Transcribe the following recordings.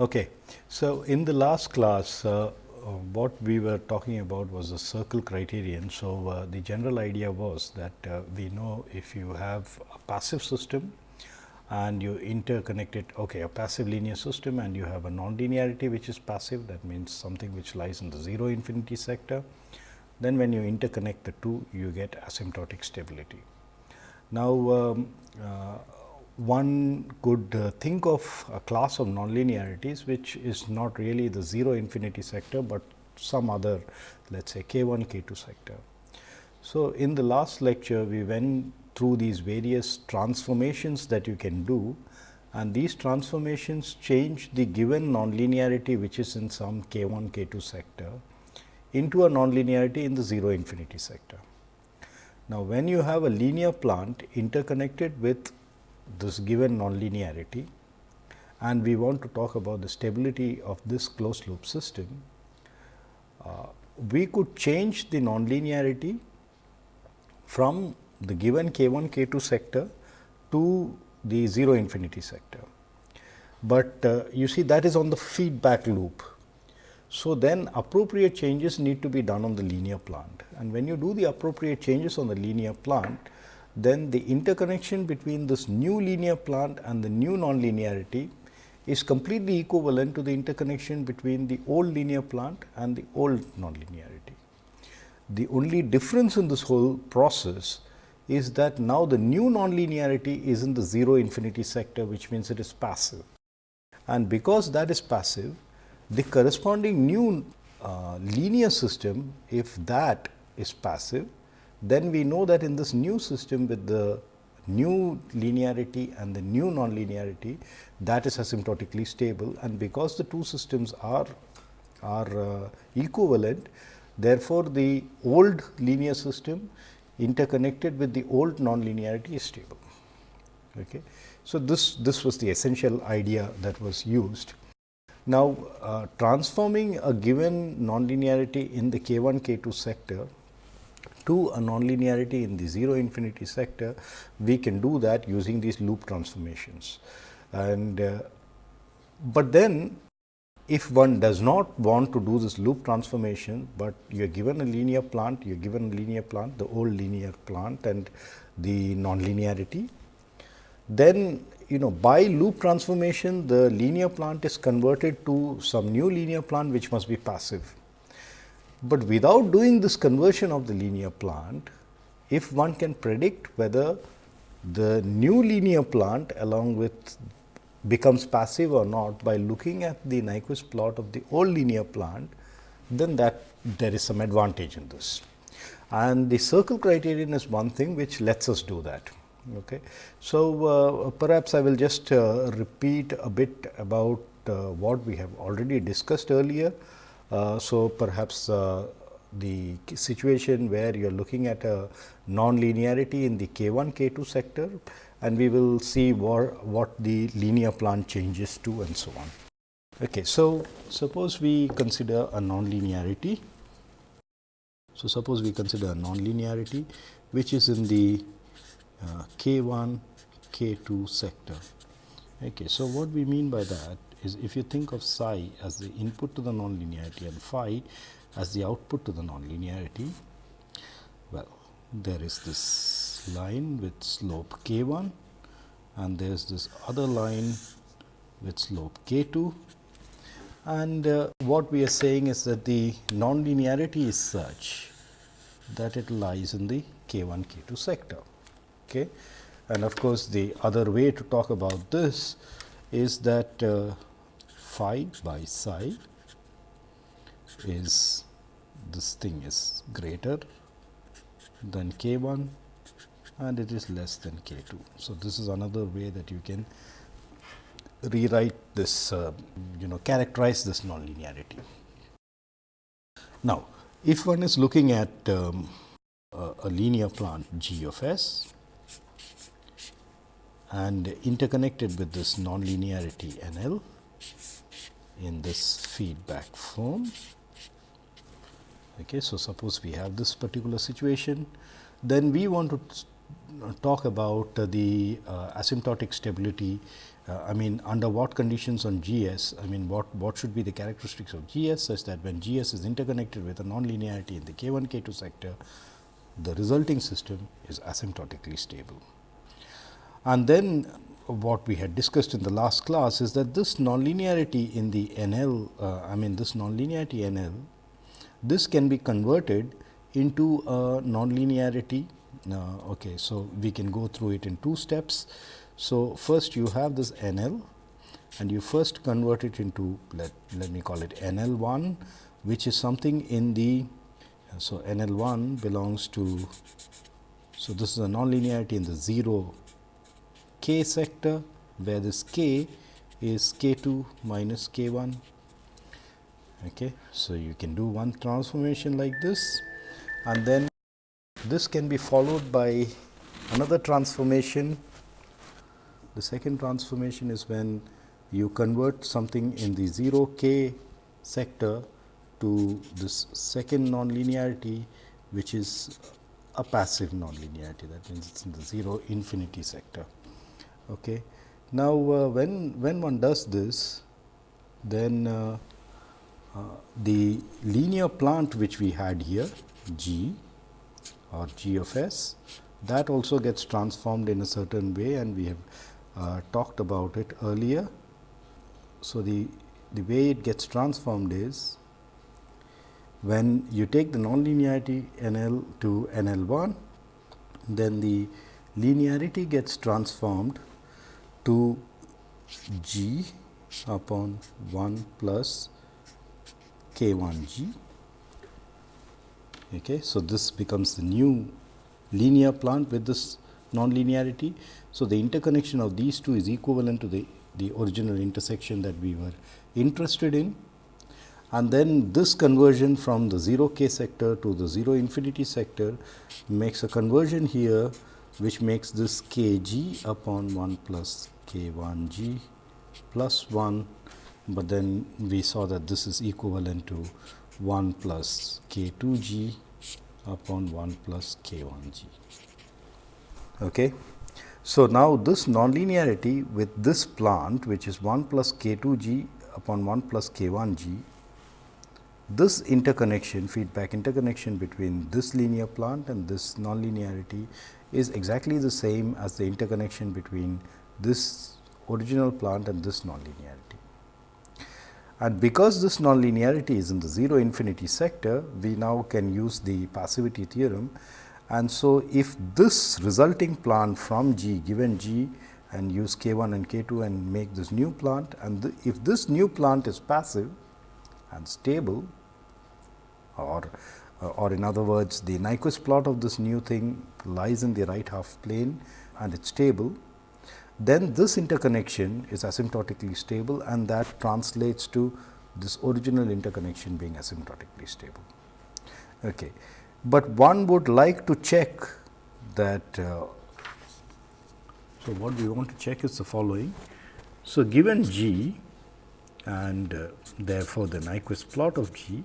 Okay. So, in the last class, uh, uh, what we were talking about was the circle criterion. So, uh, the general idea was that uh, we know if you have a passive system and you interconnect it, okay, a passive linear system and you have a nonlinearity which is passive, that means something which lies in the 0 infinity sector. Then when you interconnect the two, you get asymptotic stability. Now, um, uh, one could uh, think of a class of nonlinearities which is not really the 0 infinity sector, but some other let us say k 1 k 2 sector. So, in the last lecture we went through these various transformations that you can do and these transformations change the given nonlinearity which is in some k 1 k 2 sector into a nonlinearity in the 0 infinity sector. Now, when you have a linear plant interconnected with this given nonlinearity and we want to talk about the stability of this closed loop system, uh, we could change the nonlinearity from the given k 1 k 2 sector to the 0 infinity sector. But uh, you see that is on the feedback loop. So, then appropriate changes need to be done on the linear plant and when you do the appropriate changes on the linear plant, then the interconnection between this new linear plant and the new nonlinearity is completely equivalent to the interconnection between the old linear plant and the old nonlinearity. The only difference in this whole process is that now the new nonlinearity is in the 0 infinity sector, which means it is passive. And because that is passive, the corresponding new uh, linear system, if that is passive, then we know that in this new system with the new linearity and the new nonlinearity that is asymptotically stable. And because the two systems are are uh, equivalent therefore the old linear system interconnected with the old nonlinearity is stable. Okay? So this this was the essential idea that was used. Now uh, transforming a given nonlinearity in the k1 k2 sector to a nonlinearity in the 0 infinity sector, we can do that using these loop transformations. And uh, but then if one does not want to do this loop transformation, but you are given a linear plant, you are given a linear plant, the old linear plant and the nonlinearity, then you know by loop transformation the linear plant is converted to some new linear plant which must be passive. But without doing this conversion of the linear plant, if one can predict whether the new linear plant along with becomes passive or not by looking at the Nyquist plot of the old linear plant, then that there is some advantage in this. And the circle criterion is one thing which lets us do that. Okay. So, uh, perhaps I will just uh, repeat a bit about uh, what we have already discussed earlier so, perhaps uh, the situation where you are looking at a non-linearity in the k 1 k 2 sector and we will see what, the linear plant changes to and so on. Okay, so, suppose we consider a non-linearity. So, suppose we consider a non-linearity which is in the uh, k 1 k 2 sector. Okay, so, what we mean by that is if you think of psi as the input to the nonlinearity and phi as the output to the nonlinearity, well there is this line with slope k 1 and there is this other line with slope k 2 and uh, what we are saying is that the nonlinearity is such that it lies in the k 1 k 2 sector. Okay. And of course, the other way to talk about this is that uh, phi by psi is this thing is greater than k 1 and it is less than k 2. So, this is another way that you can rewrite this uh, you know characterize this nonlinearity. Now, if one is looking at um, a, a linear plant g of s and interconnected with this nonlinearity n l in this feedback form. Okay, so, suppose we have this particular situation, then we want to talk about uh, the uh, asymptotic stability uh, I mean under what conditions on GS, I mean what, what should be the characteristics of GS such that when GS is interconnected with a nonlinearity in the K 1 K 2 sector, the resulting system is asymptotically stable. And then what we had discussed in the last class is that this nonlinearity in the NL, uh, I mean this nonlinearity NL, this can be converted into a nonlinearity. Uh, okay, so we can go through it in two steps. So, first you have this NL and you first convert it into let, let me call it NL 1 which is something in the so NL 1 belongs to so this is a nonlinearity in the 0 k sector where this k is k 2 minus k 1 okay so you can do one transformation like this and then this can be followed by another transformation. The second transformation is when you convert something in the 0 k sector to this second nonlinearity which is a passive nonlinearity. That means it's in the 0 infinity sector. Okay. Now, uh, when, when one does this then uh, uh, the linear plant which we had here G or G of S that also gets transformed in a certain way and we have uh, talked about it earlier. So, the, the way it gets transformed is when you take the nonlinearity N L to N L 1, then the linearity gets transformed to G upon 1 plus K 1 G. Okay. So, this becomes the new linear plant with this nonlinearity. So, the interconnection of these two is equivalent to the, the original intersection that we were interested in. And then this conversion from the 0 k sector to the 0 infinity sector makes a conversion here which makes this k g upon 1 plus k 1 g plus 1, but then we saw that this is equivalent to 1 plus k 2 g upon 1 plus k 1 g. Okay. So, now this nonlinearity with this plant which is 1 plus k 2 g upon 1 plus k 1 g, this interconnection feedback interconnection between this linear plant and this nonlinearity is exactly the same as the interconnection between this original plant and this nonlinearity. And because this nonlinearity is in the 0 infinity sector, we now can use the passivity theorem and so, if this resulting plant from G given G and use K 1 and K 2 and make this new plant and the, if this new plant is passive and stable or uh, or in other words the Nyquist plot of this new thing lies in the right half plane and it is stable, then this interconnection is asymptotically stable and that translates to this original interconnection being asymptotically stable. Okay but one would like to check that. Uh, so, what we want to check is the following. So, given G and uh, therefore, the Nyquist plot of G,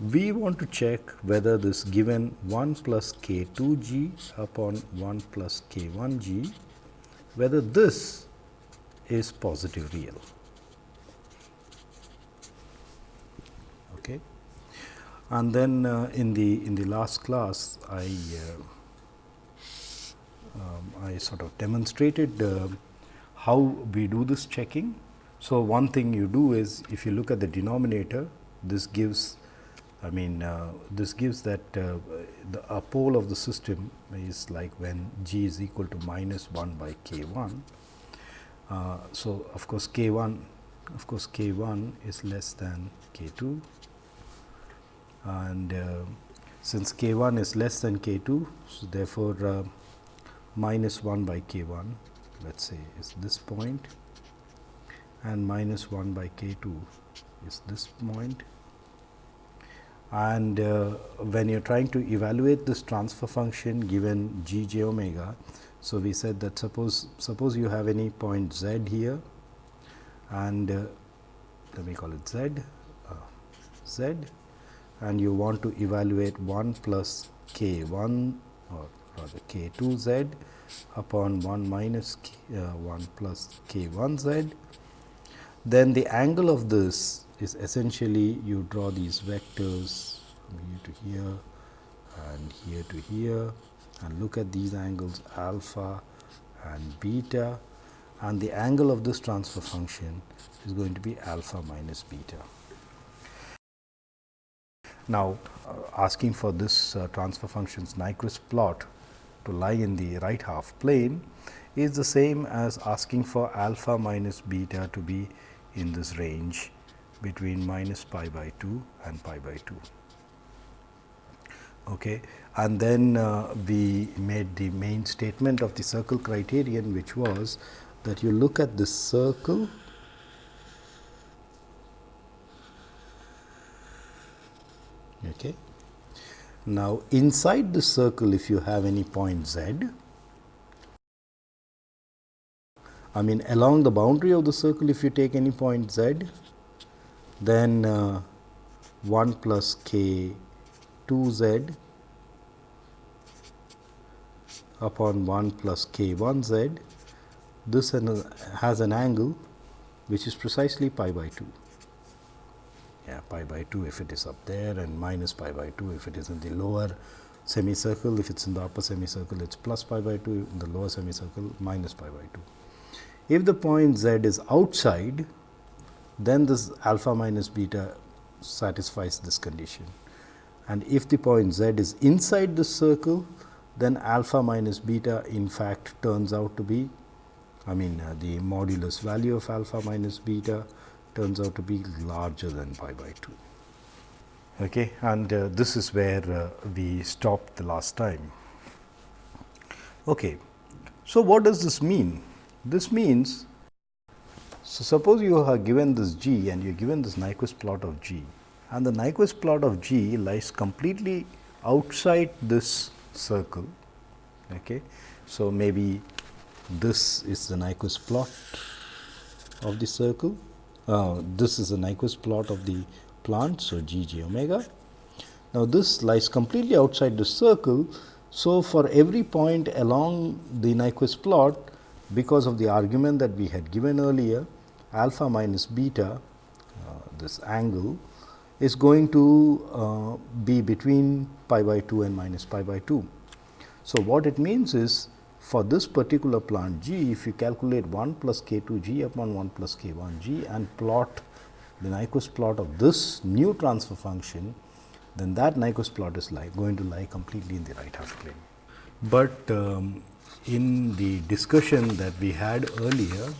we want to check whether this given 1 plus k 2 g upon 1 plus k 1 g, whether this is positive real. Okay. And then uh, in the in the last class, I uh, um, I sort of demonstrated uh, how we do this checking. So, one thing you do is if you look at the denominator, this gives I mean uh, this gives that uh, the a pole of the system is like when g is equal to minus 1 by k 1. Uh, so, of course, k 1 of course, k 1 is less than k 2 and uh, since k 1 is less than k 2. So, therefore, uh, minus 1 by k 1 let us say is this point and minus 1 by k 2 is this point. And uh, when you are trying to evaluate this transfer function given g j omega, so we said that suppose suppose you have any point z here and uh, let me call it z uh, z and you want to evaluate 1 plus k 1 or rather k 2 z upon 1 minus k, uh, 1 plus k 1 z. Then the angle of this is essentially you draw these vectors from here to here and here to here and look at these angles alpha and beta and the angle of this transfer function is going to be alpha minus beta. Now, uh, asking for this uh, transfer function's Nyquist plot to lie in the right half plane is the same as asking for alpha minus beta to be in this range between minus pi by 2 and pi by 2. Okay. And then uh, we made the main statement of the circle criterion which was that you look at this circle Okay. Now, inside the circle if you have any point z, I mean along the boundary of the circle if you take any point z, then uh, 1 plus k 2 z upon 1 plus k 1 z, this has an angle which is precisely pi by 2 yeah, pi by 2 if it is up there and minus pi by 2 if it is in the lower semicircle. If it is in the upper semicircle, it is plus pi by 2, in the lower semicircle minus pi by 2. If the point z is outside, then this alpha minus beta satisfies this condition. And if the point z is inside the circle, then alpha minus beta in fact turns out to be I mean uh, the modulus value of alpha minus beta turns out to be larger than pi by 2. Okay, and uh, this is where uh, we stopped the last time. Okay. So, what does this mean? This means, so suppose you are given this g and you are given this Nyquist plot of g and the Nyquist plot of g lies completely outside this circle. Okay. So, maybe this is the Nyquist plot of the circle uh, this is the Nyquist plot of the plant. So, g j omega. Now, this lies completely outside the circle. So, for every point along the Nyquist plot because of the argument that we had given earlier alpha minus beta uh, this angle is going to uh, be between pi by 2 and minus pi by 2. So, what it means is for this particular plant g, if you calculate 1 plus k 2 g upon 1 plus k 1 g and plot the Nyquist plot of this new transfer function, then that Nyquist plot is lie, going to lie completely in the right half plane. But um, in the discussion that we had earlier,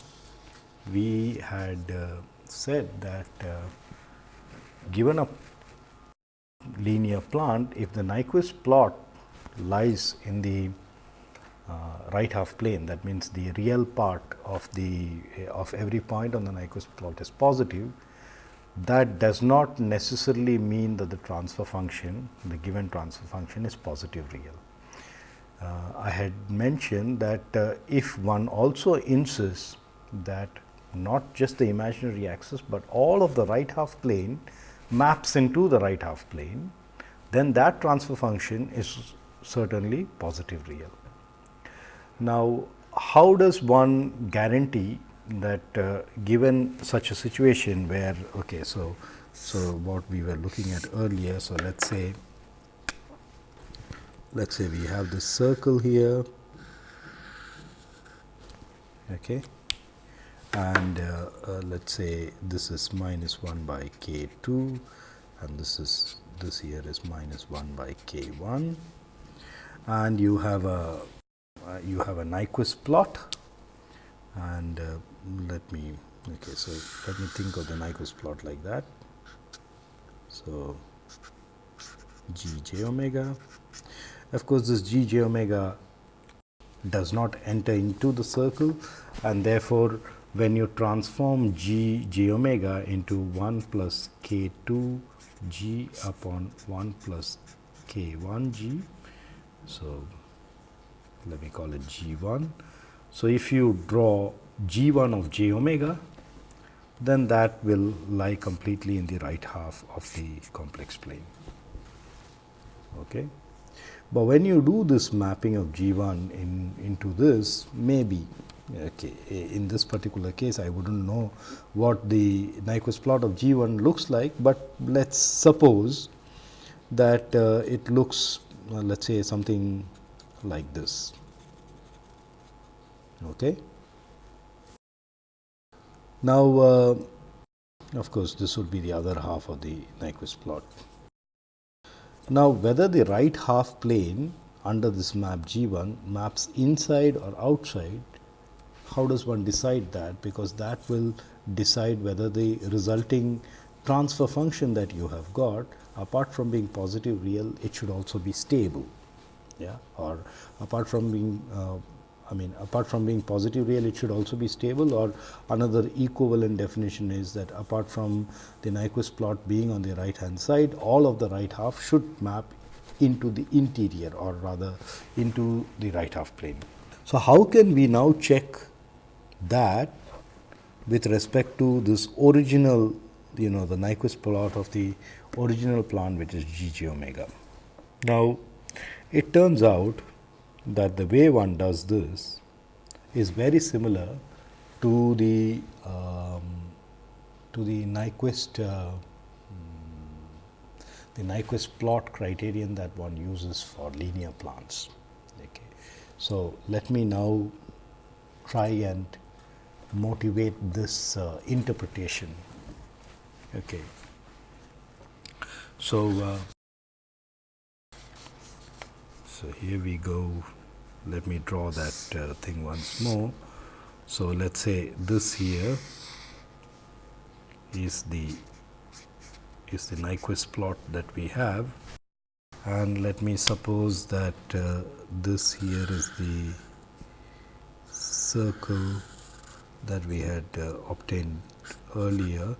we had uh, said that uh, given a linear plant, if the Nyquist plot lies in the uh, right half plane that means the real part of the of every point on the Nyquist plot is positive that does not necessarily mean that the transfer function the given transfer function is positive real. Uh, I had mentioned that uh, if one also insists that not just the imaginary axis, but all of the right half plane maps into the right half plane, then that transfer function is certainly positive real. Now, how does one guarantee that uh, given such a situation where okay, so so what we were looking at earlier. So, let us say let us say we have this circle here okay, and uh, uh, let us say this is minus 1 by k 2 and this is this here is minus 1 by k 1 and you have a uh, you have a Nyquist plot. And uh, let me okay so let me think of the Nyquist plot like that. So g j omega. Of course this g j omega does not enter into the circle and therefore when you transform g j omega into 1 plus k 2 g upon 1 plus k 1 g so let me call it G 1. So, if you draw G 1 of j omega, then that will lie completely in the right half of the complex plane. Okay. But when you do this mapping of G 1 in, into this, maybe in this particular case, I would not know what the Nyquist plot of G 1 looks like, but let us suppose that uh, it looks uh, let us say something like this. Okay. Now, uh, of course, this would be the other half of the Nyquist plot. Now, whether the right half plane under this map G 1 maps inside or outside, how does one decide that? Because that will decide whether the resulting transfer function that you have got apart from being positive real, it should also be stable. Yeah, or apart from being uh, I mean apart from being positive real it should also be stable or another equivalent definition is that apart from the Nyquist plot being on the right hand side all of the right half should map into the interior or rather into the right half plane. So, how can we now check that with respect to this original you know the Nyquist plot of the original plan which is g g omega. Now, it turns out that the way one does this is very similar to the um, to the Nyquist uh, the Nyquist plot criterion that one uses for linear plants. Okay. So, let me now try and motivate this uh, interpretation. Okay. So, uh, so here we go let me draw that uh, thing once more. So, let us say this here is the is the Nyquist plot that we have and let me suppose that uh, this here is the circle that we had uh, obtained earlier.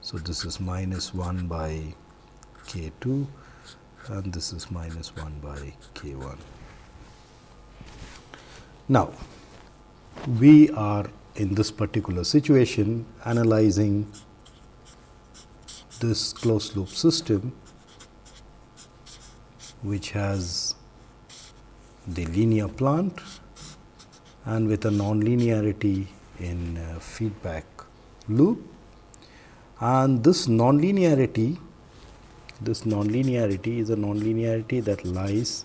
So, this is minus 1 by k 2 and this is minus 1 by k 1. Now, we are in this particular situation analyzing this closed loop system which has the linear plant and with a nonlinearity in uh, feedback loop and this nonlinearity this nonlinearity is a nonlinearity that lies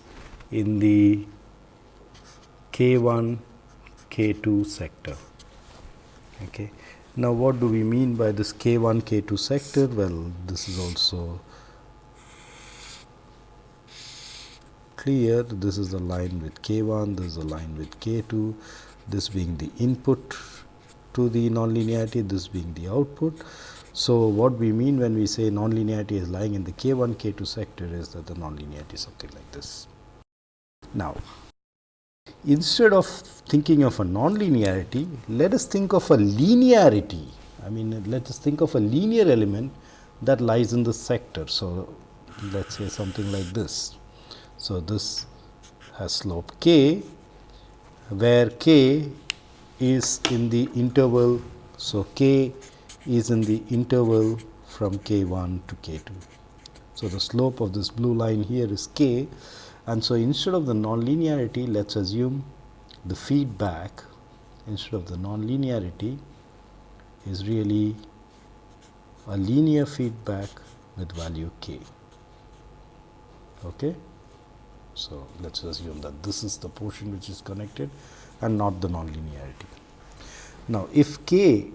in the K1, K2 sector. Okay. Now, what do we mean by this K1, K2 sector? Well, this is also clear. This is the line with K1, this is the line with K2, this being the input to the nonlinearity, this being the output. So, what we mean when we say nonlinearity is lying in the K1, K2 sector is that the nonlinearity is something like this. Now, instead of thinking of a nonlinearity, let us think of a linearity. I mean, let us think of a linear element that lies in the sector. So, let us say something like this. So, this has slope k, where k is in the interval. So, k is in the interval from k 1 to k 2. So, the slope of this blue line here is k and so, instead of the nonlinearity, let us assume the feedback instead of the nonlinearity is really a linear feedback with value k. Okay? So, let us assume that this is the portion which is connected and not the nonlinearity. Now, if k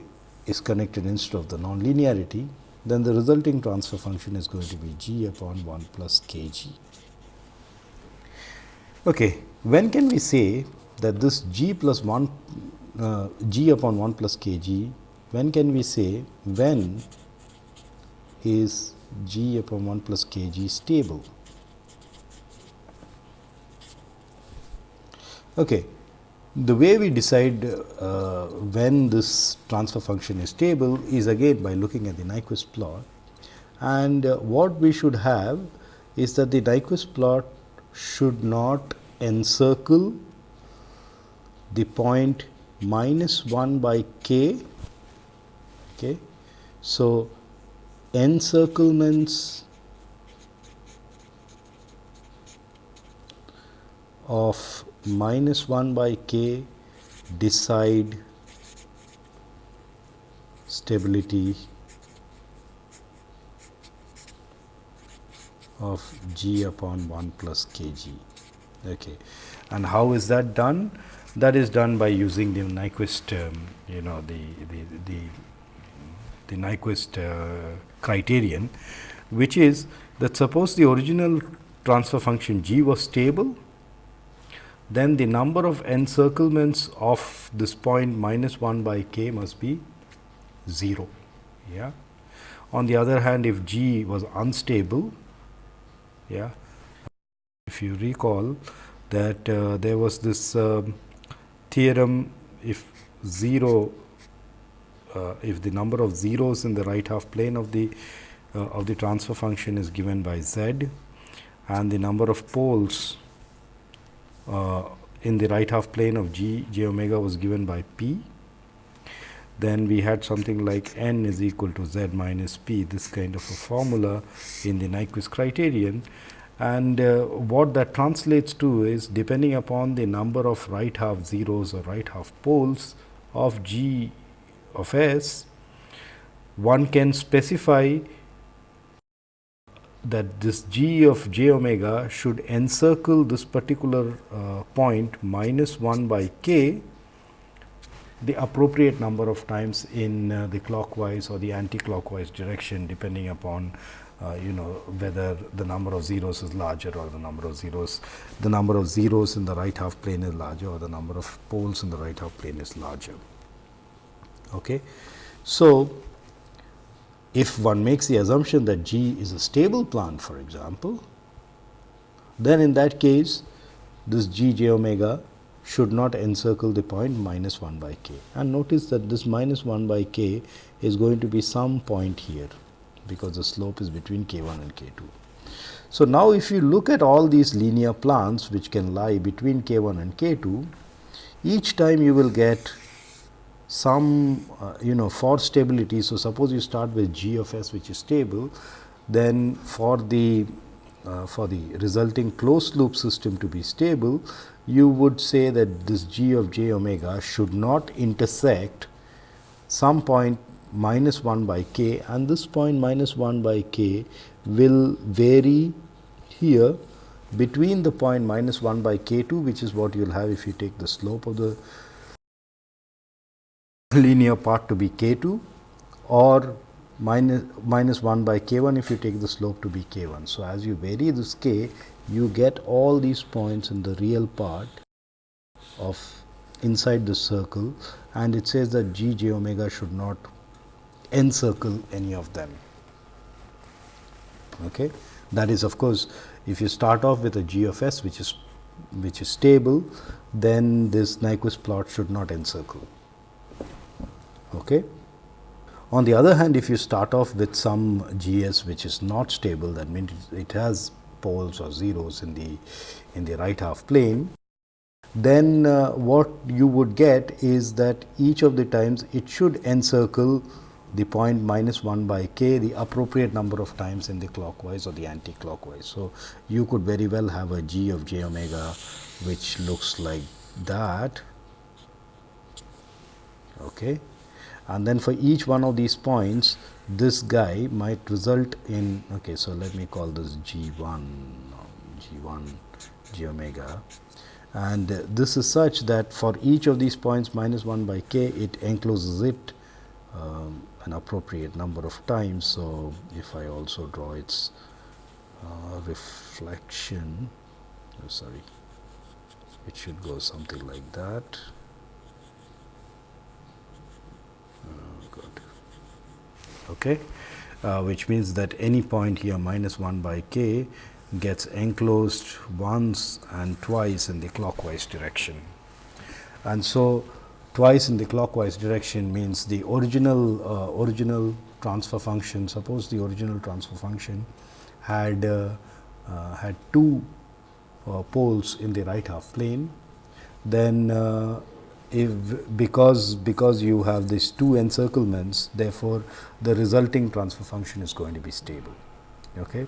is connected instead of the nonlinearity, then the resulting transfer function is going to be g upon 1 plus k g. Okay. When can we say that this g plus 1 uh, g upon 1 plus k g, when can we say when is g upon 1 plus k g stable? Okay. The way we decide uh, when this transfer function is stable is again by looking at the Nyquist plot and uh, what we should have is that the Nyquist plot should not encircle the point minus 1 by k. Okay. So, encirclements of minus 1 by k decide stability of g upon 1 plus kg. Okay. And how is that done? That is done by using the Nyquist, um, you know, the, the, the, the Nyquist uh, criterion, which is that suppose the original transfer function g was stable, then the number of encirclements of this point minus 1 by k must be 0. Yeah. On the other hand, if g was unstable, yeah, if you recall that uh, there was this uh, theorem if 0 uh, if the number of zeros in the right half plane of the uh, of the transfer function is given by z and the number of poles in the right half plane of g j omega was given by p. Then we had something like n is equal to z minus p this kind of a formula in the Nyquist criterion. And uh, what that translates to is depending upon the number of right half zeros or right half poles of g of s one can specify that this g of j omega should encircle this particular uh, point minus 1 by k the appropriate number of times in uh, the clockwise or the anti-clockwise direction depending upon uh, you know whether the number of zeros is larger or the number of zeros the number of zeros in the right half plane is larger or the number of poles in the right half plane is larger. Okay. So, if one makes the assumption that G is a stable plant for example, then in that case this G j omega should not encircle the point minus 1 by k. And notice that this minus 1 by k is going to be some point here, because the slope is between k 1 and k 2. So, now if you look at all these linear plants which can lie between k 1 and k 2, each time you will get some uh, you know for stability. So, suppose you start with g of s which is stable, then for the uh, for the resulting closed loop system to be stable, you would say that this g of j omega should not intersect some point minus 1 by k and this point minus 1 by k will vary here between the point minus 1 by k 2 which is what you will have if you take the slope of the linear part to be k 2 or minus, minus 1 by k 1 if you take the slope to be k 1. So, as you vary this k you get all these points in the real part of inside the circle and it says that g j omega should not encircle any of them. Okay. That is of course, if you start off with a g of s which is which is stable, then this Nyquist plot should not encircle. Okay. On the other hand, if you start off with some GS which is not stable, that means it has poles or zeros in the in the right half plane, then uh, what you would get is that each of the times it should encircle the point minus 1 by k the appropriate number of times in the clockwise or the anti-clockwise. So, you could very well have a g of j omega which looks like that. Okay and then for each one of these points this guy might result in okay so let me call this g1 g1 g omega. And this is such that for each of these points minus 1 by k it encloses it um, an appropriate number of times. So if i also draw its uh, reflection oh, sorry it should go something like that okay, uh, which means that any point here minus 1 by k gets enclosed once and twice in the clockwise direction. And so, twice in the clockwise direction means the original uh, original transfer function suppose the original transfer function had uh, uh, had two uh, poles in the right half plane then if because because you have these two encirclements therefore the resulting transfer function is going to be stable okay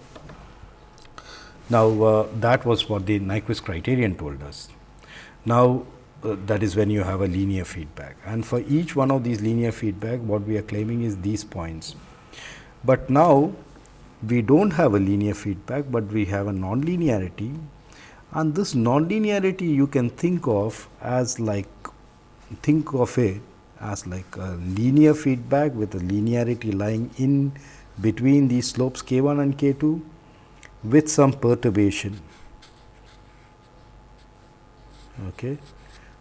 Now, uh, that was what the Nyquist criterion told us. Now, uh, that is when you have a linear feedback and for each one of these linear feedback what we are claiming is these points. But now, we do not have a linear feedback, but we have a nonlinearity and this nonlinearity you can think of as like think of it as like a linear feedback with a linearity lying in between these slopes k 1 and k 2 with some perturbation. Okay.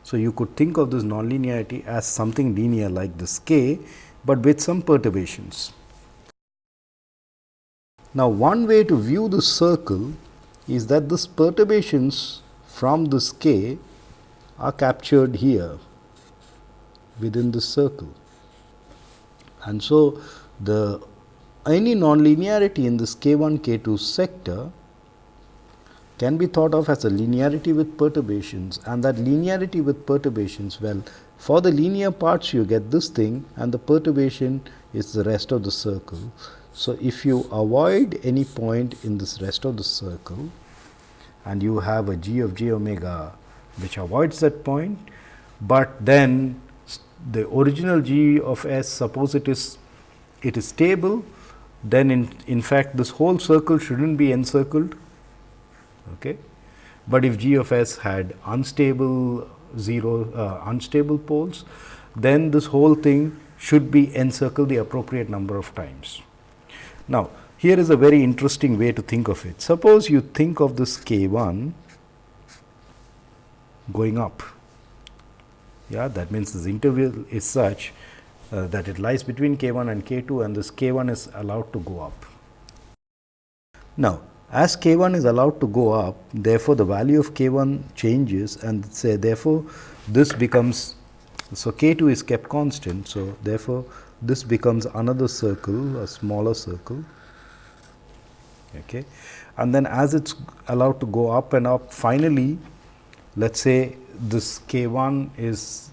So, you could think of this nonlinearity as something linear like this k, but with some perturbations. Now, one way to view the circle is that this perturbations from this k are captured here within the circle. And so, the any nonlinearity in this k 1 k 2 sector can be thought of as a linearity with perturbations and that linearity with perturbations well for the linear parts you get this thing and the perturbation is the rest of the circle. So, if you avoid any point in this rest of the circle and you have a g of j omega which avoids that point, but then the original g of s suppose it is it is stable then in, in fact this whole circle should not be encircled. Okay. But if g of s had unstable 0 uh, unstable poles, then this whole thing should be encircled the appropriate number of times. Now, here is a very interesting way to think of it. Suppose you think of this k 1 going up, yeah, that means this interval is such uh, that it lies between k 1 and k 2 and this k 1 is allowed to go up. Now, as k 1 is allowed to go up, therefore, the value of k 1 changes and say therefore, this becomes so k 2 is kept constant. So, therefore, this becomes another circle a smaller circle okay. and then as it is allowed to go up and up finally, let us say this k 1 is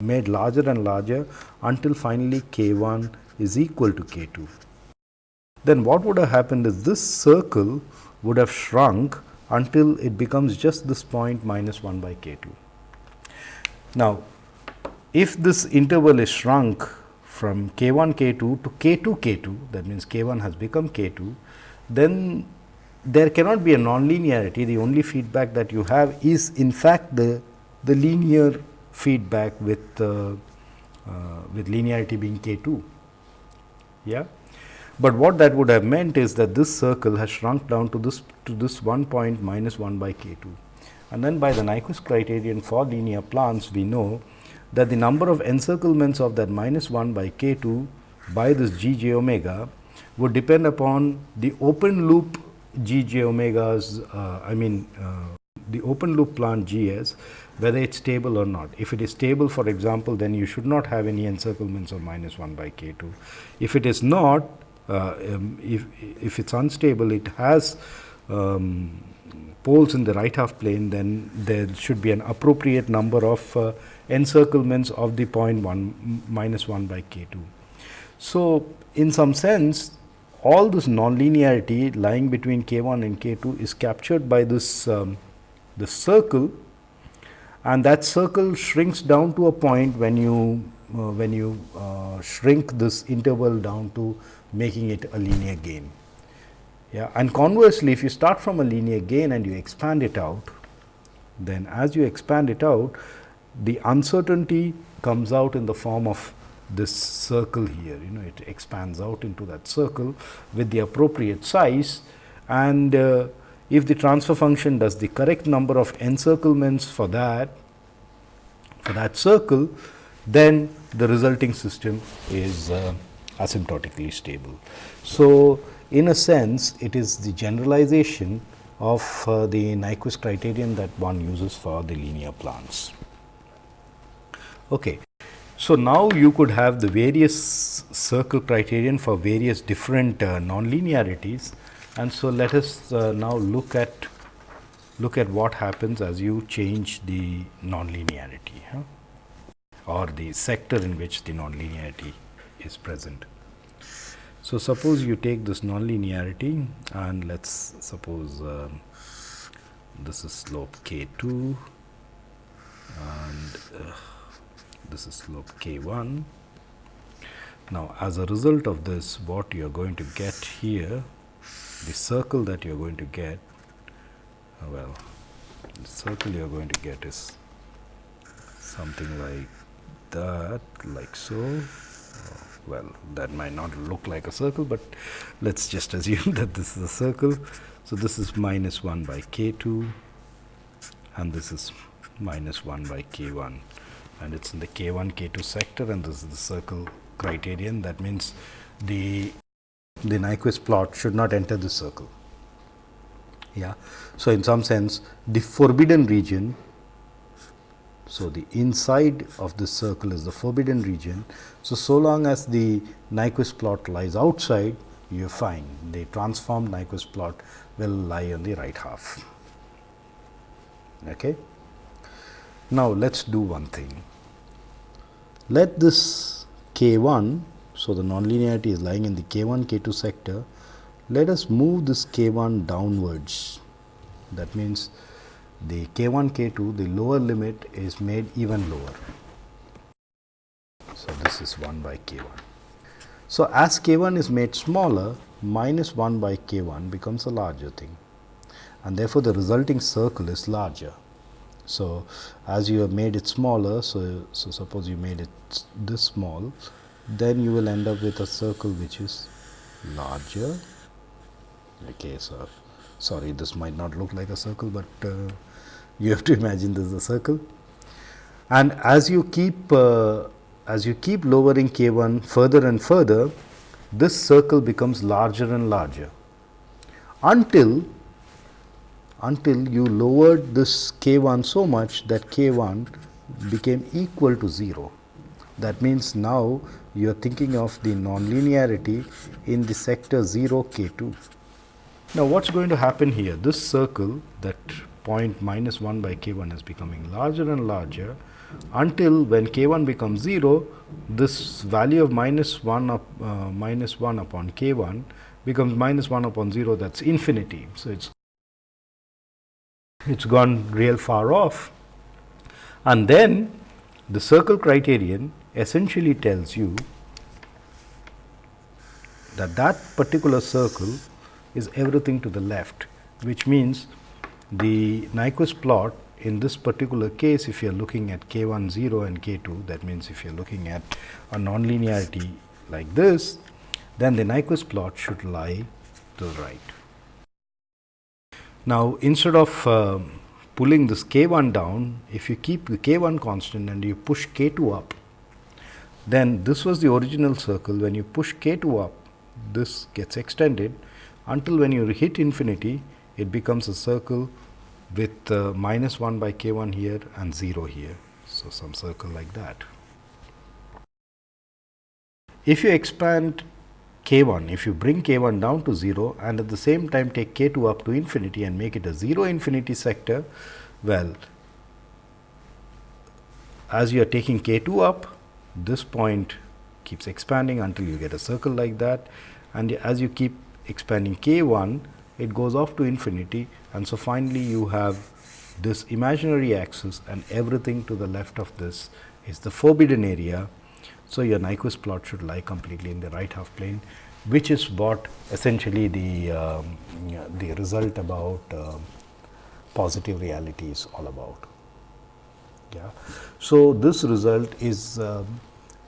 made larger and larger until finally k 1 is equal to k 2. Then what would have happened is this circle would have shrunk until it becomes just this point minus 1 by k 2. Now, if this interval is shrunk from k 1 k 2 to k 2 k 2 that means k 1 has become k 2, then there cannot be a nonlinearity the only feedback that you have is in fact the, the linear feedback with uh, uh, with linearity being k 2. Yeah. But what that would have meant is that this circle has shrunk down to this to this one point minus 1 by k 2. And then by the Nyquist criterion for linear plants, we know that the number of encirclements of that minus 1 by k 2 by this g j omega would depend upon the open loop g j omegas, uh, I mean uh, the open loop plant G s whether it is stable or not. If it is stable for example, then you should not have any encirclements of minus 1 by k 2. If it is not, uh, um, if, if it is unstable, it has um, poles in the right half plane, then there should be an appropriate number of uh, encirclements of the point 1 minus 1 by k 2. So, in some sense all this nonlinearity lying between k 1 and k 2 is captured by this um, the circle and that circle shrinks down to a point when you uh, when you uh, shrink this interval down to making it a linear gain. Yeah. And conversely, if you start from a linear gain and you expand it out, then as you expand it out, the uncertainty comes out in the form of this circle here, you know, it expands out into that circle with the appropriate size and uh, if the transfer function does the correct number of encirclements for that, for that circle, then the resulting system is uh, asymptotically stable. So, in a sense it is the generalization of uh, the Nyquist criterion that one uses for the linear plants. Okay. So, now you could have the various circle criterion for various different uh, nonlinearities and so let us uh, now look at look at what happens as you change the nonlinearity huh? or the sector in which the nonlinearity is present. So, suppose you take this nonlinearity and let us suppose um, this is slope k 2 and uh, this is slope k 1. Now, as a result of this what you are going to get here the circle that you are going to get uh, well the circle you are going to get is something like that like so uh, well that might not look like a circle, but let us just assume that this is a circle. So, this is minus 1 by k 2 and this is minus 1 by k 1 and it is in the k 1 k 2 sector and this is the circle criterion that means the the Nyquist plot should not enter the circle. Yeah. So, in some sense the forbidden region so, the inside of this circle is the forbidden region. So, so long as the Nyquist plot lies outside, you fine. The transformed Nyquist plot will lie on the right half. Okay. Now, let us do one thing. Let this k 1, so the nonlinearity is lying in the k 1 k 2 sector, let us move this k 1 downwards. That means, the k 1 k 2 the lower limit is made even lower. So, this is 1 by k 1. So, as k 1 is made smaller minus 1 by k 1 becomes a larger thing and therefore, the resulting circle is larger. So, as you have made it smaller, so, so suppose you made it this small, then you will end up with a circle which is larger. Okay, so sorry, this might not look like a circle, but uh, you have to imagine this is a circle. And as you keep uh, as you keep lowering k 1 further and further, this circle becomes larger and larger until until you lowered this k 1 so much that k 1 became equal to 0. That means, now you are thinking of the nonlinearity in the sector 0 k 2. Now, what is going to happen here? This circle that point minus 1 by k 1 is becoming larger and larger until when k 1 becomes 0, this value of minus 1 up, uh, minus 1 upon k 1 becomes minus 1 upon 0 that is infinity. So, it is it's gone real far off and then the circle criterion essentially tells you that that particular circle is everything to the left, which means the Nyquist plot in this particular case if you are looking at k 1 0 and k 2 that means if you are looking at a nonlinearity like this then the Nyquist plot should lie to the right. Now, instead of uh, pulling this k 1 down if you keep the k 1 constant and you push k 2 up then this was the original circle when you push k 2 up this gets extended until when you hit infinity it becomes a circle with uh, minus 1 by k 1 here and 0 here. So, some circle like that. If you expand k 1, if you bring k 1 down to 0 and at the same time take k 2 up to infinity and make it a 0 infinity sector, well as you are taking k 2 up, this point keeps expanding until you get a circle like that. And as you keep expanding k 1, it goes off to infinity. And so finally you have this imaginary axis and everything to the left of this is the forbidden area. So, your Nyquist plot should lie completely in the right half plane which is what essentially the, um, the result about uh, positive reality is all about. Yeah. So, this result is uh,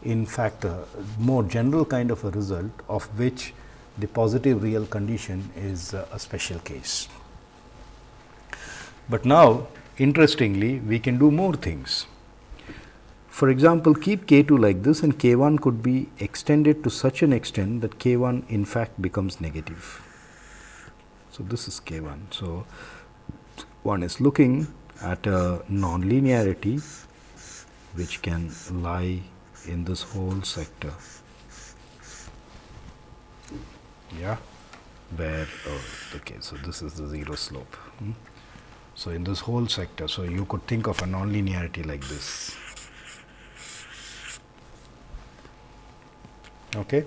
in fact a more general kind of a result of which the positive real condition is uh, a special case. But now interestingly we can do more things. For example, keep k 2 like this and k 1 could be extended to such an extent that k 1 in fact becomes negative. So, this is k 1. So, one is looking at a nonlinearity which can lie in this whole sector yeah where oh, okay so this is the zero slope hmm? so in this whole sector so you could think of a nonlinearity like this okay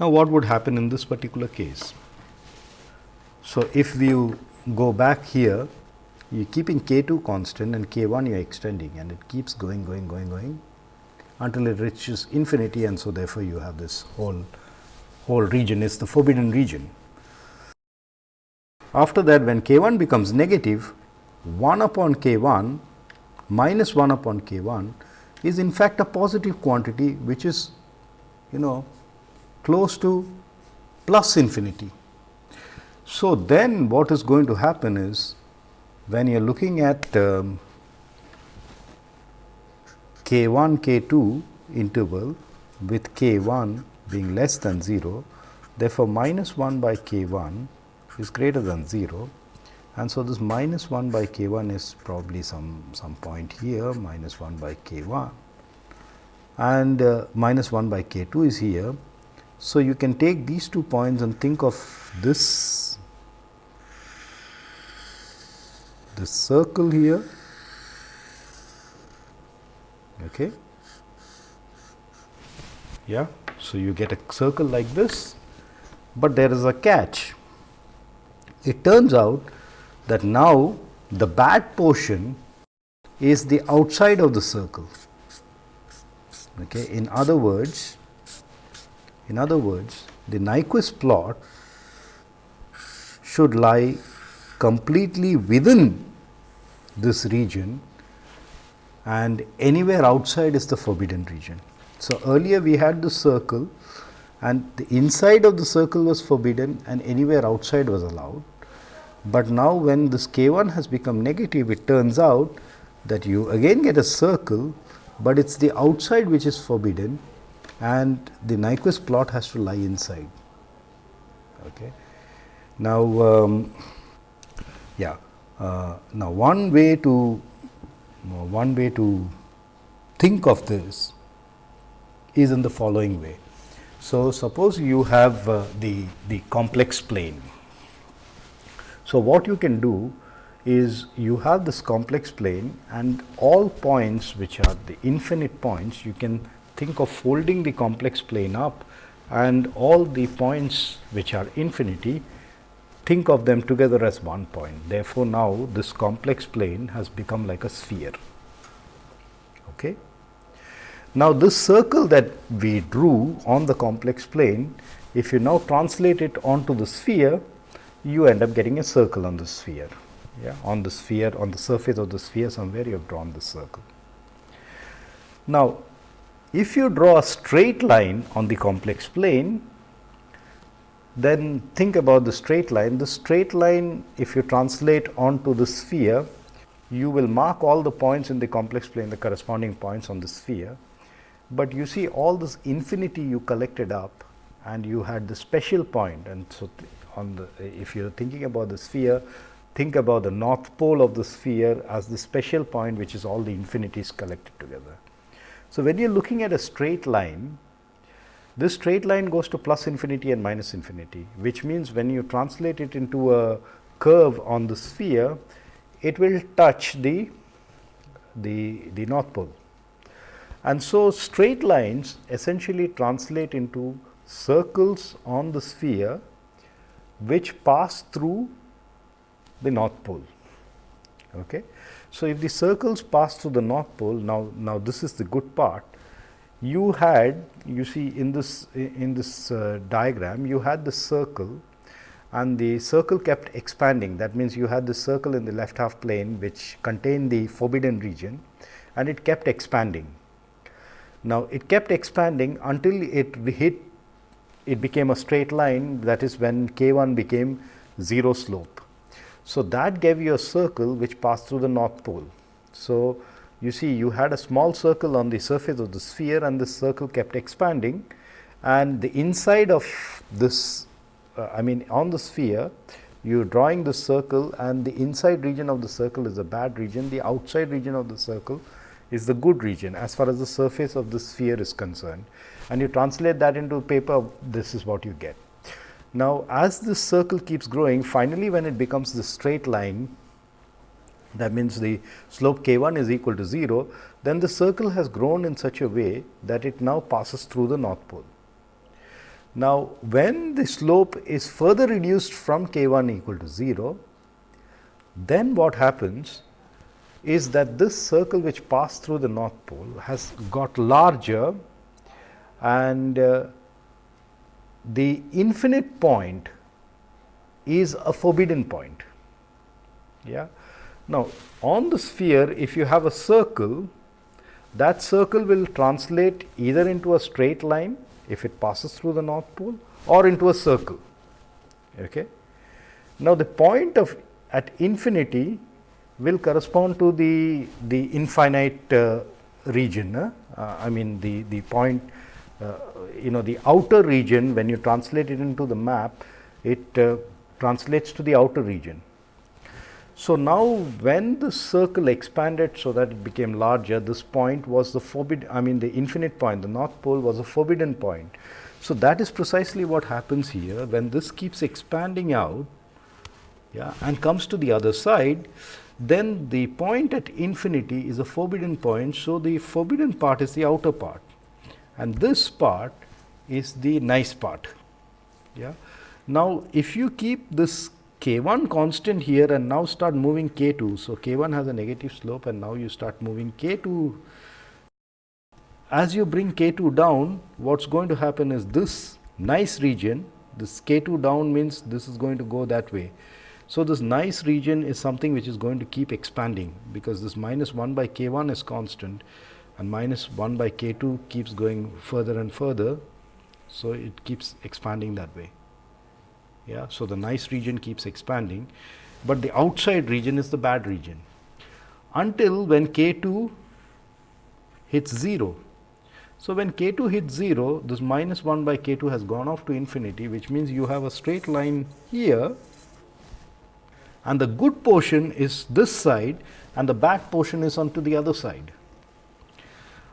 Now, what would happen in this particular case? So, if you go back here, you are keeping k 2 constant and k 1 you are extending and it keeps going, going, going, going until it reaches infinity and so therefore, you have this whole whole region is the forbidden region. After that when k 1 becomes negative 1 upon k 1 minus 1 upon k 1 is in fact a positive quantity which is you know close to plus infinity. So, then what is going to happen is when you are looking at um, k 1 k 2 interval with k 1 being less than 0, therefore, minus 1 by k 1 is greater than 0 and so this minus 1 by k 1 is probably some, some point here minus 1 by k 1 and uh, minus 1 by k 2 is here. So, you can take these two points and think of this this circle here. Okay. Yeah. So you get a circle like this but there is a catch. It turns out that now the bad portion is the outside of the circle okay in other words in other words the Nyquist plot should lie completely within this region and anywhere outside is the forbidden region. So, earlier we had the circle and the inside of the circle was forbidden and anywhere outside was allowed. But now, when this k 1 has become negative it turns out that you again get a circle, but it is the outside which is forbidden and the Nyquist plot has to lie inside. Okay. Now, um, yeah. Uh, now, one way to uh, one way to think of this is in the following way. So, suppose you have uh, the, the complex plane. So, what you can do is you have this complex plane and all points which are the infinite points you can think of folding the complex plane up and all the points which are infinity think of them together as one point. Therefore, now this complex plane has become like a sphere. Okay. Now, this circle that we drew on the complex plane, if you now translate it onto the sphere, you end up getting a circle on the sphere. Yeah, on the sphere, on the surface of the sphere somewhere you have drawn the circle. Now, if you draw a straight line on the complex plane, then think about the straight line. The straight line if you translate onto the sphere, you will mark all the points in the complex plane, the corresponding points on the sphere. But you see all this infinity you collected up and you had the special point and so on the if you are thinking about the sphere, think about the north pole of the sphere as the special point which is all the infinities collected together. So, when you are looking at a straight line, this straight line goes to plus infinity and minus infinity, which means when you translate it into a curve on the sphere, it will touch the, the, the north pole. And so, straight lines essentially translate into circles on the sphere, which pass through the north pole. Okay. So, if the circles pass through the north pole, now, now this is the good part, you had you see in this in this uh, diagram you had the circle and the circle kept expanding that means you had the circle in the left half plane which contained the forbidden region and it kept expanding. Now, it kept expanding until it hit it became a straight line that is when k 1 became 0 slope. So, that gave you a circle which passed through the north pole. So, you see you had a small circle on the surface of the sphere and this circle kept expanding and the inside of this uh, I mean on the sphere you are drawing the circle and the inside region of the circle is a bad region, the outside region of the circle is the good region as far as the surface of the sphere is concerned and you translate that into paper this is what you get. Now, as this circle keeps growing finally, when it becomes the straight line that means the slope k 1 is equal to 0, then the circle has grown in such a way that it now passes through the north pole. Now, when the slope is further reduced from k 1 equal to 0, then what happens is that this circle which passed through the north pole has got larger and uh, the infinite point is a forbidden point. Yeah. Now, on the sphere if you have a circle that circle will translate either into a straight line if it passes through the north pole or into a circle. Okay. Now, the point of at infinity will correspond to the the infinite uh, region. Uh, I mean the the point you know the outer region when you translate it into the map it uh, translates to the outer region. So, now when the circle expanded so that it became larger this point was the forbidden I mean the infinite point the north pole was a forbidden point. So, that is precisely what happens here when this keeps expanding out yeah, and comes to the other side then the point at infinity is a forbidden point. So, the forbidden part is the outer part and this part is the nice part. Yeah. Now, if you keep this k 1 constant here and now start moving k 2. So, k 1 has a negative slope and now you start moving k 2. As you bring k 2 down, what is going to happen is this nice region, this k 2 down means this is going to go that way. So, this nice region is something which is going to keep expanding, because this minus 1 by k 1 is constant and minus 1 by k 2 keeps going further and further. So, it keeps expanding that way. Yeah. So, the nice region keeps expanding, but the outside region is the bad region until when k 2 hits 0. So, when k 2 hits 0 this minus 1 by k 2 has gone off to infinity which means you have a straight line here and the good portion is this side and the bad portion is onto the other side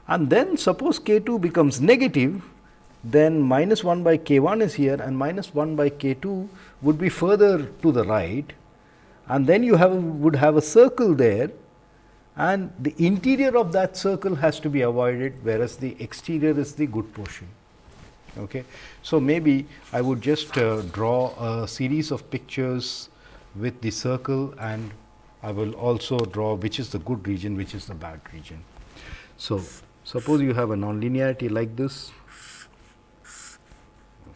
and then suppose k 2 becomes negative then minus 1 by k 1 is here and minus 1 by k 2 would be further to the right and then you have would have a circle there and the interior of that circle has to be avoided whereas the exterior is the good portion. Okay. So, maybe I would just uh, draw a series of pictures with the circle and I will also draw which is the good region which is the bad region. So, Suppose you have a nonlinearity like this.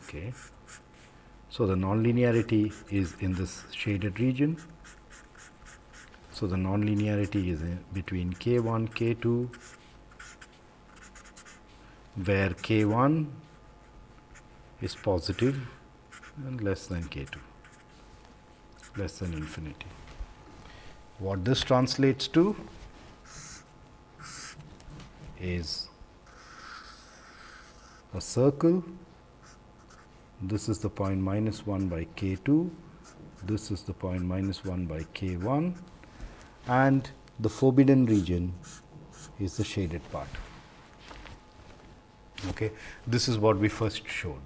Okay. So, the nonlinearity is in this shaded region. So, the nonlinearity is between k 1, k 2, where k 1 is positive and less than k 2, less than infinity. What this translates to is a circle this is the point minus 1 by k 2 this is the point minus 1 by k 1 and the forbidden region is the shaded part. Okay. This is what we first showed.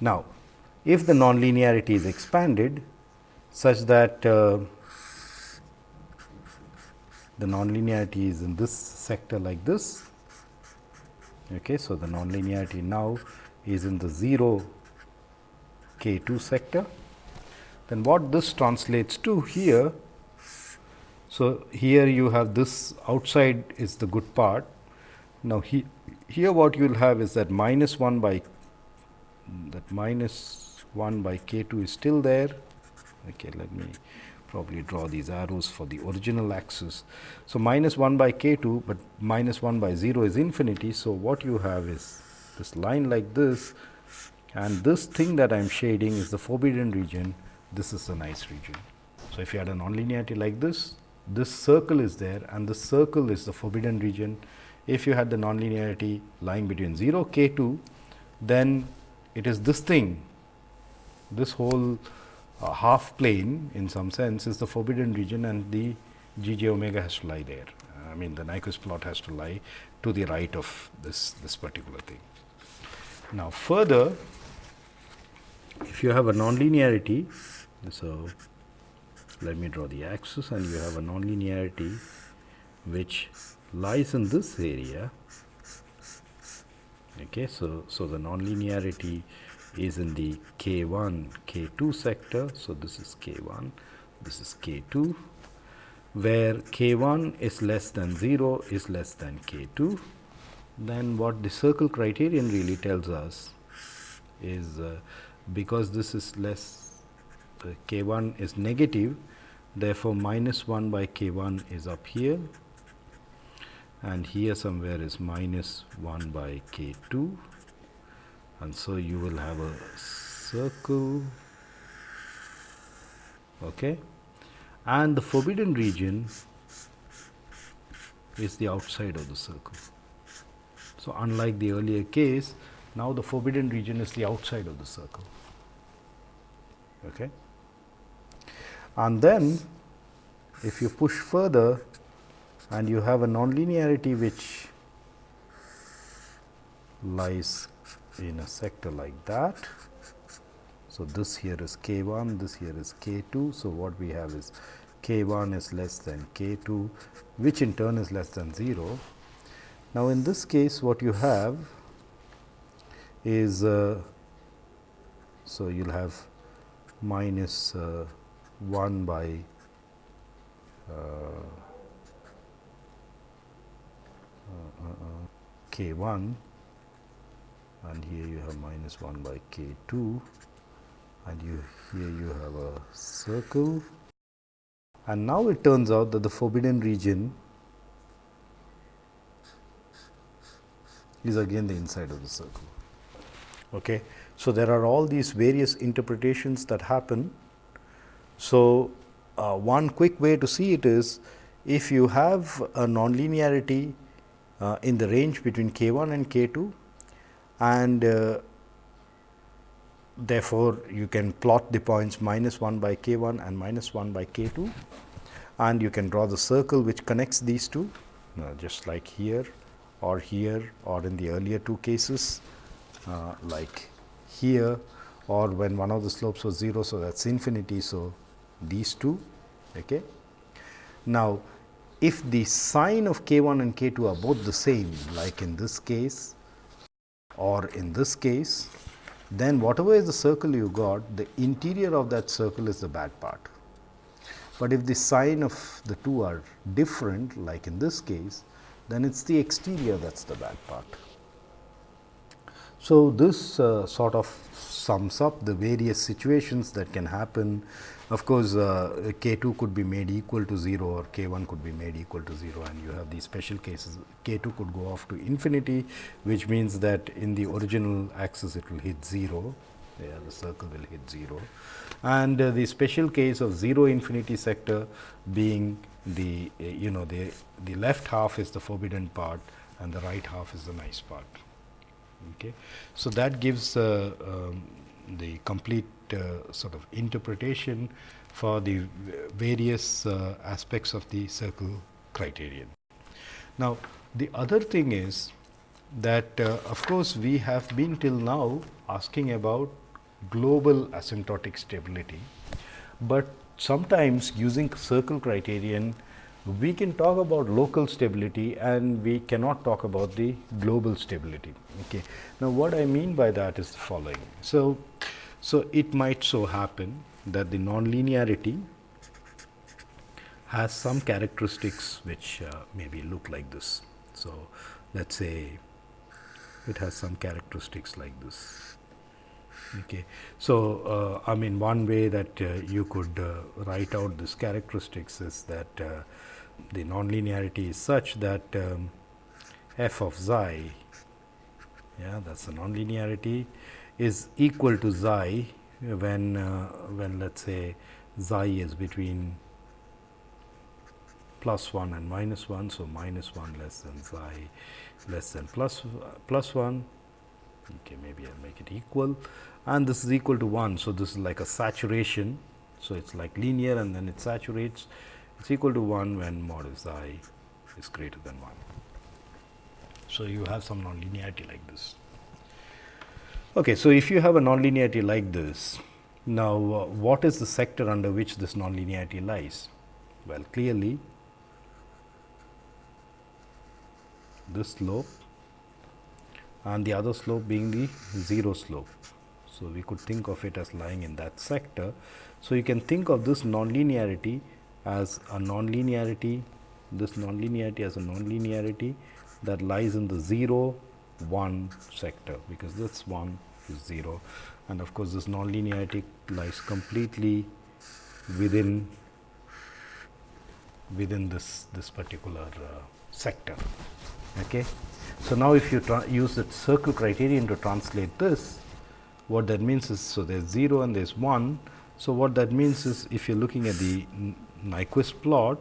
Now, if the nonlinearity is expanded such that uh, the nonlinearity is in this sector like this. Okay. So, the nonlinearity now is in the 0 k 2 sector. Then what this translates to here. So, here you have this outside is the good part. Now, he, here what you will have is that minus 1 by that minus 1 by k 2 is still there. Okay, let me probably draw these arrows for the original axis. So, minus 1 by k 2, but minus 1 by 0 is infinity. So, what you have is this line like this and this thing that I am shading is the forbidden region, this is the nice region. So, if you had a nonlinearity like this, this circle is there and this circle is the forbidden region. If you had the nonlinearity lying between 0 k 2, then it is this thing, this whole uh, half plane in some sense is the forbidden region and the g j omega has to lie there. I mean the Nyquist plot has to lie to the right of this, this particular thing. Now, further if you have a nonlinearity, so let me draw the axis and you have a nonlinearity which lies in this area. Okay, so, so the nonlinearity is in the K1, K2 sector. So, this is K1, this is K2 where K1 is less than 0 is less than K2 then what the circle criterion really tells us is uh, because this is less uh, K1 is negative therefore, minus 1 by K1 is up here. And here somewhere is minus 1 by K2 and so you will have a circle okay and the forbidden region is the outside of the circle. So, unlike the earlier case, now the forbidden region is the outside of the circle. Okay. And then if you push further and you have a nonlinearity which lies in a sector like that. So, this here is k 1, this here is k 2. So, what we have is k 1 is less than k 2, which in turn is less than 0. Now, in this case what you have is, uh, so you will have minus uh, 1 by uh, uh, uh, k 1 and here you have minus 1 by k 2 and you here you have a circle and now it turns out that the forbidden region is again the inside of the circle. Okay. So, there are all these various interpretations that happen. So, uh, one quick way to see it is if you have a nonlinearity uh, in the range between k 1 and k 2 and uh, therefore, you can plot the points minus 1 by k 1 and minus 1 by k 2 and you can draw the circle which connects these two uh, just like here or here or in the earlier two cases uh, like here or when one of the slopes was 0. So, that is infinity. So, these two. Okay. Now, if the sign of k 1 and k 2 are both the same like in this case or in this case, then whatever is the circle you got, the interior of that circle is the bad part. But if the sign of the two are different, like in this case, then it is the exterior that is the bad part. So, this uh, sort of sums up the various situations that can happen of course, uh, k 2 could be made equal to 0 or k 1 could be made equal to 0 and you have these special cases. K 2 could go off to infinity which means that in the original axis it will hit 0 yeah, the circle will hit 0 and uh, the special case of 0 infinity sector being the uh, you know the the left half is the forbidden part and the right half is the nice part. Okay? So that gives uh, um, the complete sort of interpretation for the various uh, aspects of the circle criterion. Now, the other thing is that uh, of course, we have been till now asking about global asymptotic stability, but sometimes using circle criterion we can talk about local stability and we cannot talk about the global stability. Okay. Now, what I mean by that is the following. So, so, it might so happen that the nonlinearity has some characteristics which uh, maybe look like this. So, let us say it has some characteristics like this. Okay. So, uh, I mean one way that uh, you could uh, write out this characteristics is that uh, the nonlinearity is such that um, f of xi, yeah, that is the nonlinearity is equal to xi when uh, when let us say xi is between plus 1 and minus 1. So, minus 1 less than xi less than plus, plus 1 okay maybe I will make it equal and this is equal to 1. So, this is like a saturation. So, it is like linear and then it saturates it is equal to 1 when mod xi is greater than 1. So, you have some nonlinearity like this. Okay, so if you have a nonlinearity like this, now uh, what is the sector under which this nonlinearity lies? Well, clearly this slope and the other slope being the 0 slope. So, we could think of it as lying in that sector. So, you can think of this nonlinearity as a nonlinearity, this nonlinearity as a nonlinearity that lies in the 0 1 sector, because this 1 is 0 and of course, this nonlinearity lies completely within within this this particular uh, sector. Okay. So, now if you use the circle criterion to translate this, what that means is, so there is 0 and there is 1. So, what that means is if you are looking at the Nyquist plot,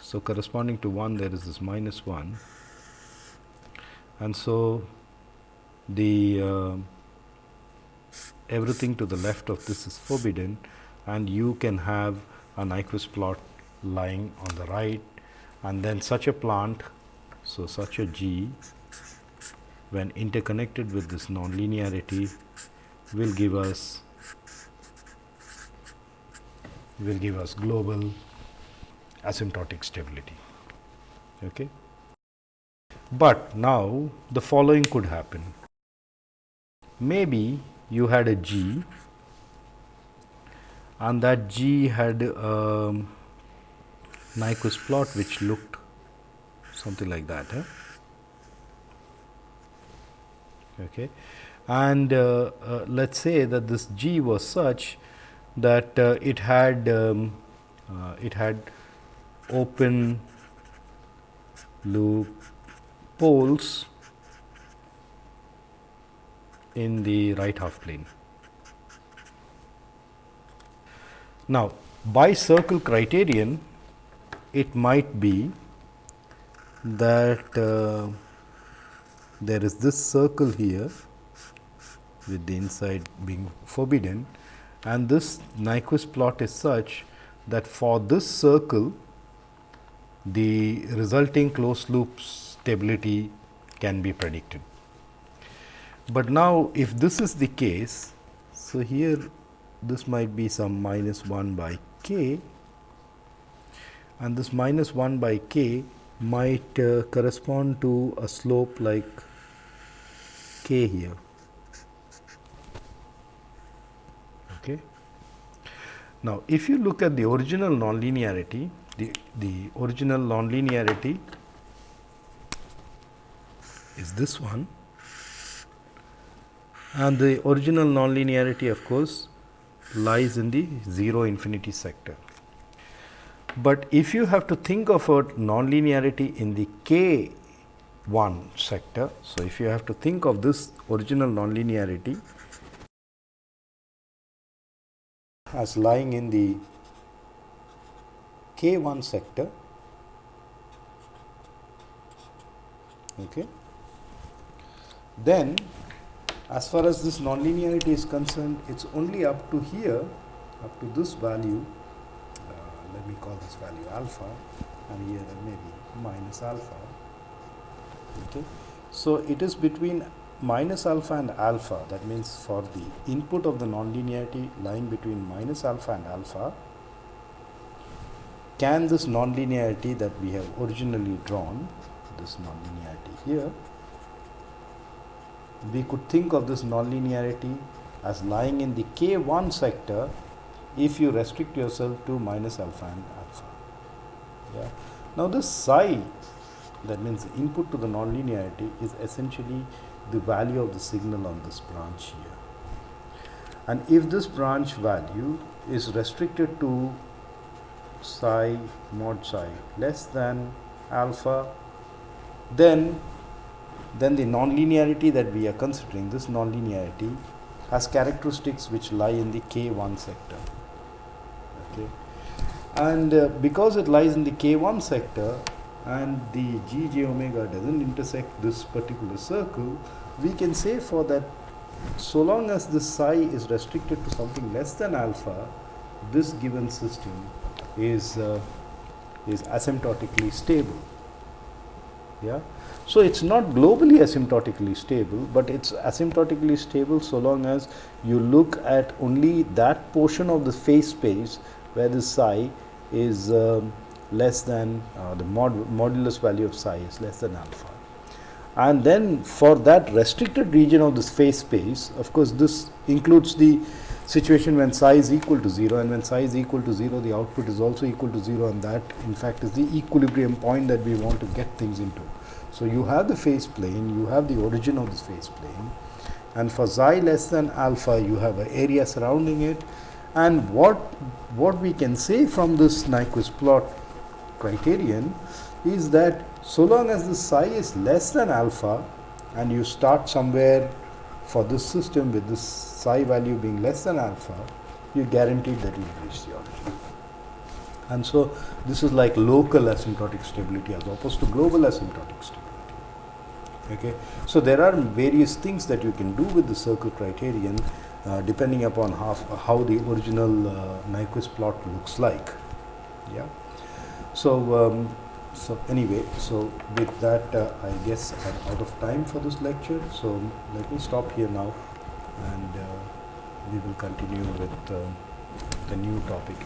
so corresponding to 1 there is this minus 1 and so the uh, everything to the left of this is forbidden and you can have a Nyquist plot lying on the right and then such a plant. So, such a G when interconnected with this nonlinearity will give us will give us global asymptotic stability. Okay. But now the following could happen. Maybe you had a G and that G had a Nyquist plot which looked something like that. Okay. And uh, uh, let us say that this G was such that uh, it had um, uh, it had open loop poles in the right half plane. Now, by circle criterion it might be that uh, there is this circle here with the inside being forbidden and this Nyquist plot is such that for this circle the resulting closed loop stability can be predicted. But now, if this is the case, so here this might be some minus 1 by k and this minus 1 by k might uh, correspond to a slope like k here. Okay. Now, if you look at the original nonlinearity, the, the original nonlinearity is this one and the original nonlinearity of course lies in the 0 infinity sector. But if you have to think of a nonlinearity in the k 1 sector, so if you have to think of this original nonlinearity as lying in the k 1 sector, okay, then as far as this nonlinearity is concerned, it's only up to here, up to this value, uh, let me call this value alpha and here maybe minus alpha. Okay. So, it is between minus alpha and alpha that means for the input of the nonlinearity lying between minus alpha and alpha can this nonlinearity that we have originally drawn this nonlinearity here we could think of this nonlinearity as lying in the k1 sector if you restrict yourself to minus alpha and alpha. Yeah. Now, this psi that means the input to the nonlinearity is essentially the value of the signal on this branch here. And if this branch value is restricted to psi mod psi less than alpha, then then the nonlinearity that we are considering, this nonlinearity has characteristics which lie in the K1 sector. Okay. And uh, because it lies in the K1 sector and the Gj omega doesn't intersect this particular circle, we can say for that so long as the psi is restricted to something less than alpha, this given system is, uh, is asymptotically stable. Yeah. So, it is not globally asymptotically stable, but it is asymptotically stable so long as you look at only that portion of the phase space where the psi is um, less than uh, the mod modulus value of psi is less than alpha. and then for that restricted region of this phase space, of course, this includes the situation when psi is equal to 0 and when psi is equal to 0 the output is also equal to 0 and that in fact is the equilibrium point that we want to get things into. So, you have the phase plane, you have the origin of this phase plane and for xi less than alpha you have an area surrounding it and what, what we can say from this Nyquist plot criterion is that so long as the psi is less than alpha and you start somewhere for this system with this psi value being less than alpha, you guaranteed that you reach the origin. And so, this is like local asymptotic stability as opposed to global asymptotic stability. Okay. So, there are various things that you can do with the circle criterion uh, depending upon how, how the original uh, Nyquist plot looks like. Yeah. So, um, so anyway, so with that uh, I guess I'm out of time for this lecture. So, let me stop here now and uh, we will continue with uh, the new topic